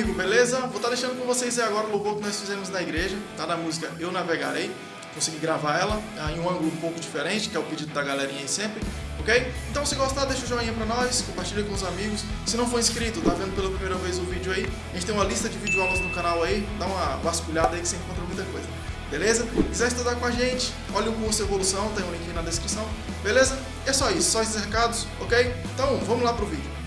amigo, beleza? Vou estar tá deixando com vocês aí agora o louvor que nós fizemos na igreja, tá? Da música Eu Navegarei. Consegui gravar ela ah, em um ângulo um pouco diferente, que é o pedido da galerinha aí sempre, ok? Então se gostar, deixa o joinha pra nós, compartilha com os amigos. Se não for inscrito, tá vendo pela primeira vez o vídeo aí, a gente tem uma lista de videoaulas no canal aí, dá uma vasculhada aí que você encontra muita coisa. Beleza? Quiser estudar com a gente, olha o curso Evolução, tem um link na descrição. Beleza? É só isso, só esses recados, ok? Então vamos lá pro vídeo.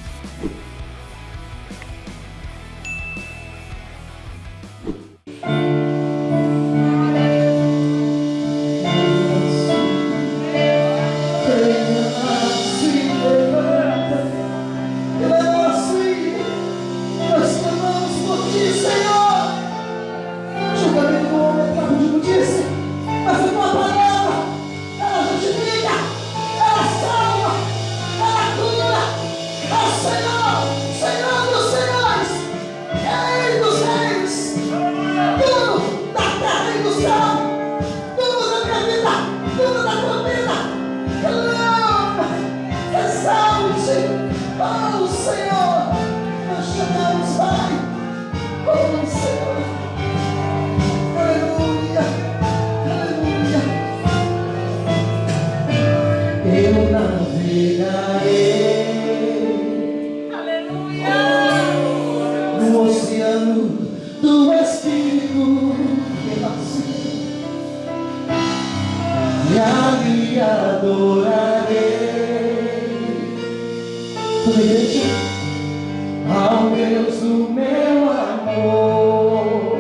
Ao Deus do meu amor.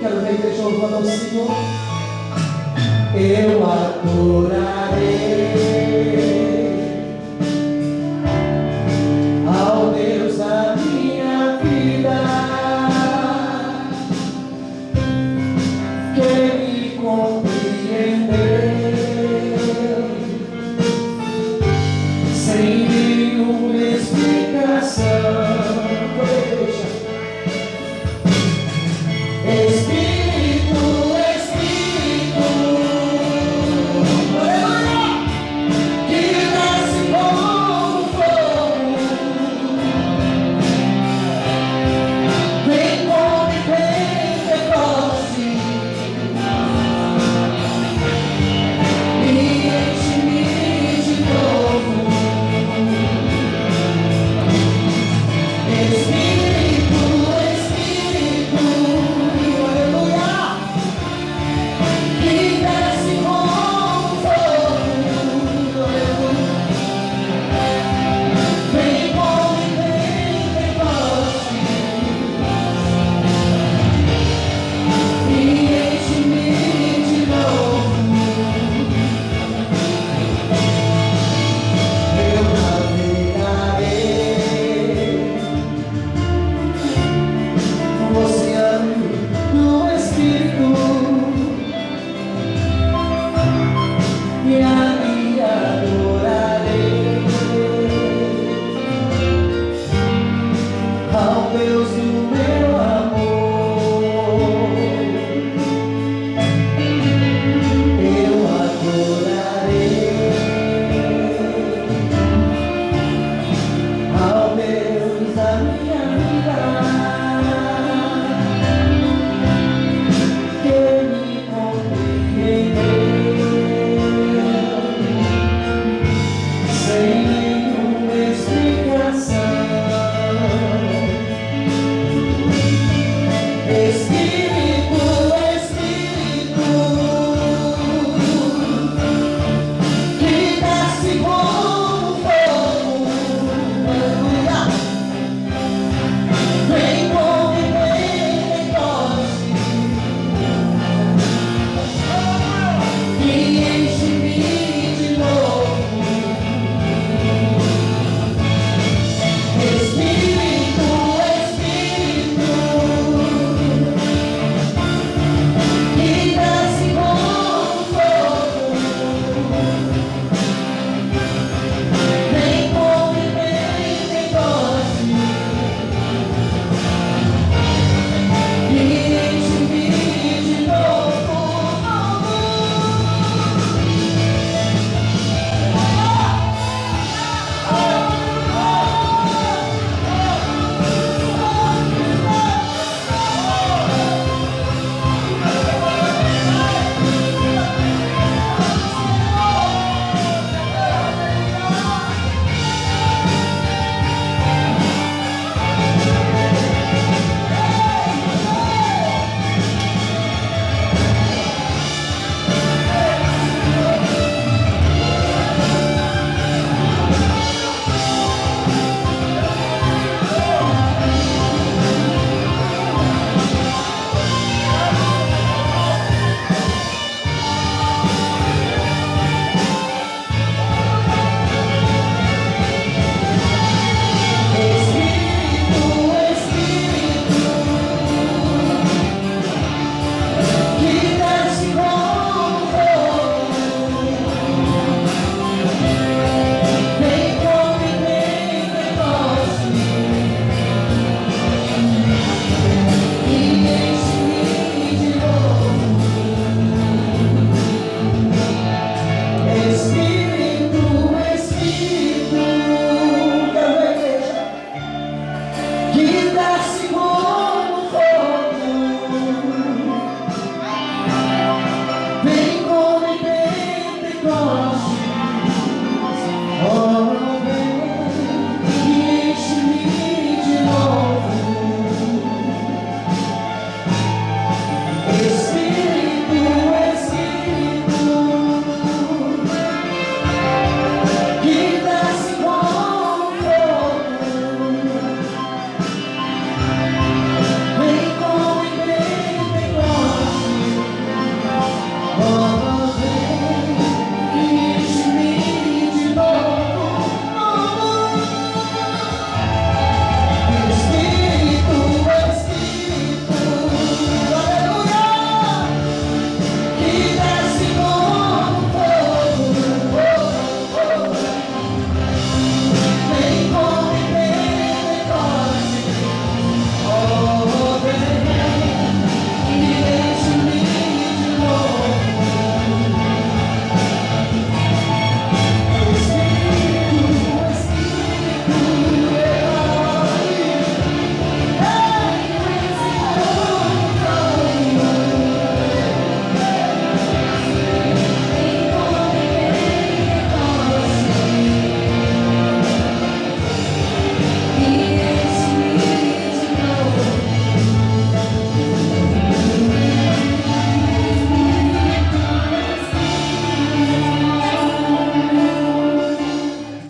Quero ver igreja louvando ao Senhor. Eu adoro.